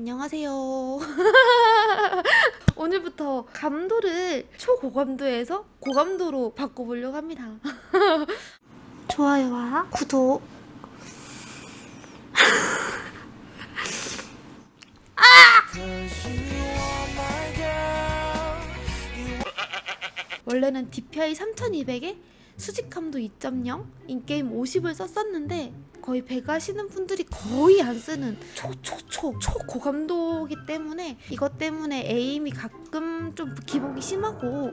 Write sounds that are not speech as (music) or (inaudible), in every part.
안녕하세요. (laughs) 오늘부터 감도를 초고감도에서 고감도로 바꿔보려고 합니다. (laughs) 좋아요와 구독. (laughs) 원래는 DPI 3200에 수직감도 2.0, 인게임 50을 썼었는데 거의 배가 시는 분들이 거의 안 쓰는 초초초. 초고감도기 때문에 이것 때문에 에임이 가끔 좀 기복이 심하고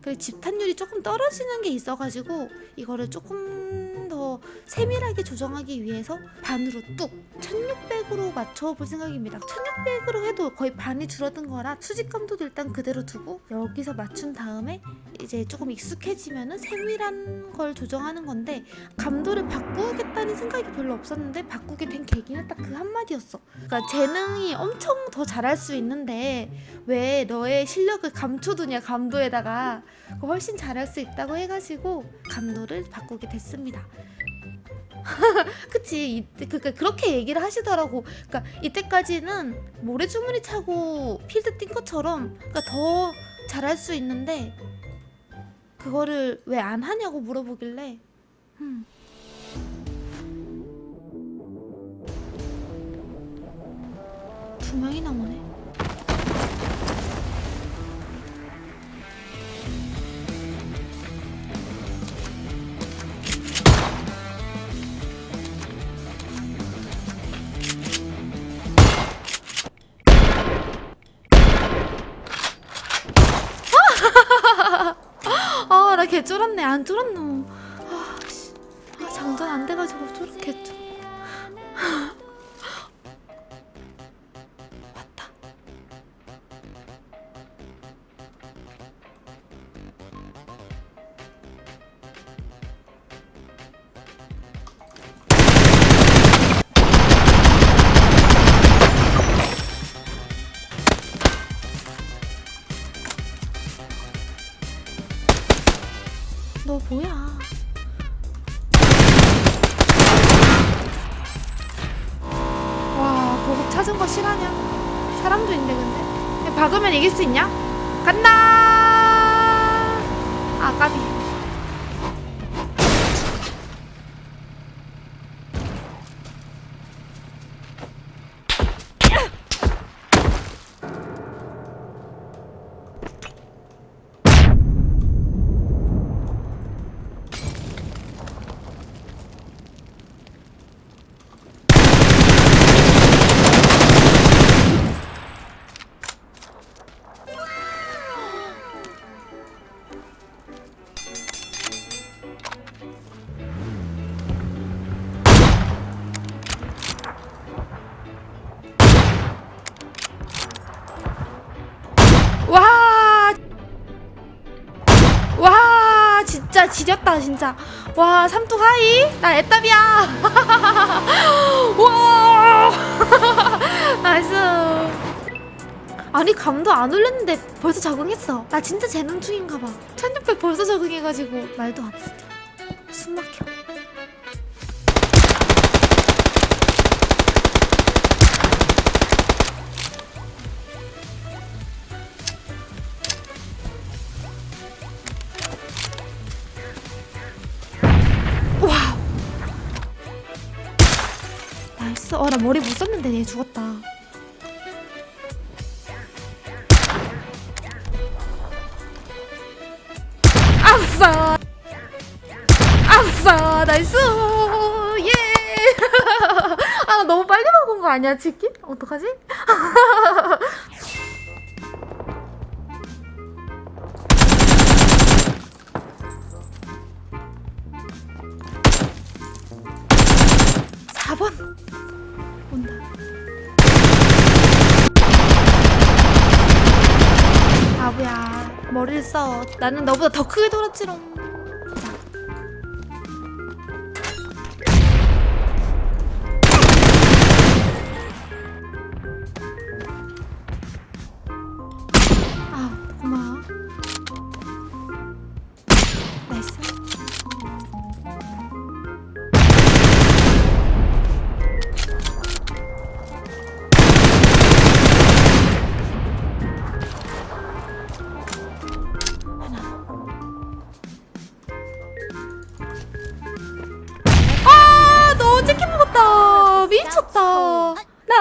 그 집탄율이 조금 떨어지는 게 있어가지고 이거를 조금 더 세밀하게 조정하기 위해서 반으로 뚝 1600으로 맞춰볼 생각입니다. 1600으로 해도 거의 반이 줄어든 거라 수직감도도 일단 그대로 두고 여기서 맞춘 다음에 이제 조금 익숙해지면 은 세밀한 걸 조정하는 건데 감도를 바꾸겠다는 생각이 별로 없었는데 바꾸게 된 계기는 딱 그 한마디였어. 그러니까 재능이 엄청 더 잘할 수 있는데 왜 너의 실력을 감춰두냐 감도에다가. 훨씬 잘할 수 있다고 해가지고 감도를 바꾸게 됐습니다. (laughs) 그치 이때 그러니까 그렇게 얘기를 하시더라고. 그러니까 이때까지는 모래주머니 차고 필드 뛴 것처럼 그러니까 더 잘할 수 있는데 그거를 왜 안 하냐고 물어보길래 음. 두 명이 나 오네. 개 쫄았네. 안 쫄았노. 아, 씨. 아, 장전 안 돼가지고 쫄았겠죠. 와, 보급 찾은 거 실화냐? 사람도 있네, 근데. 박으면 이길 수 있냐? 간다! 지렸다, 진짜. 와, 삼뚝 hi? 나 애답이야. (laughs) 와! (laughs) Nice. 아니, 감도 안 올렸는데 벌써 적응했어. 나 진짜 재능충인가 봐. 1600 벌써 적응해가지고 말도 안 돼. 진짜. 숨 막혀. 어, 나 머리 못 썼는데 얘 죽었다. 아싸! 아싸! 나이스! 예! (laughs) 아, 나 너무 빨리 먹은 거 아니야, 치킨? 어떡하지? (laughs) 사번 머리를 써. 나는 너보다 더 크게 돌았지롱.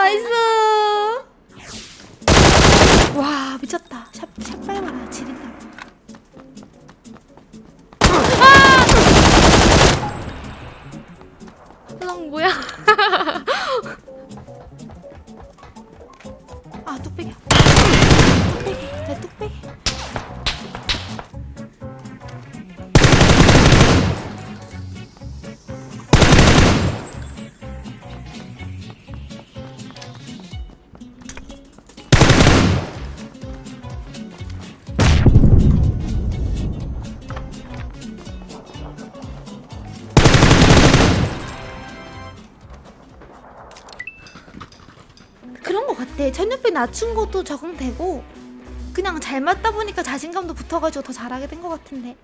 나이스. 와 미쳤다. 그런 것 같아. 전염병 낮춘 것도 적응되고 그냥 잘 맞다 보니까 자신감도 붙어가지고 더 잘하게 된 것 같은데.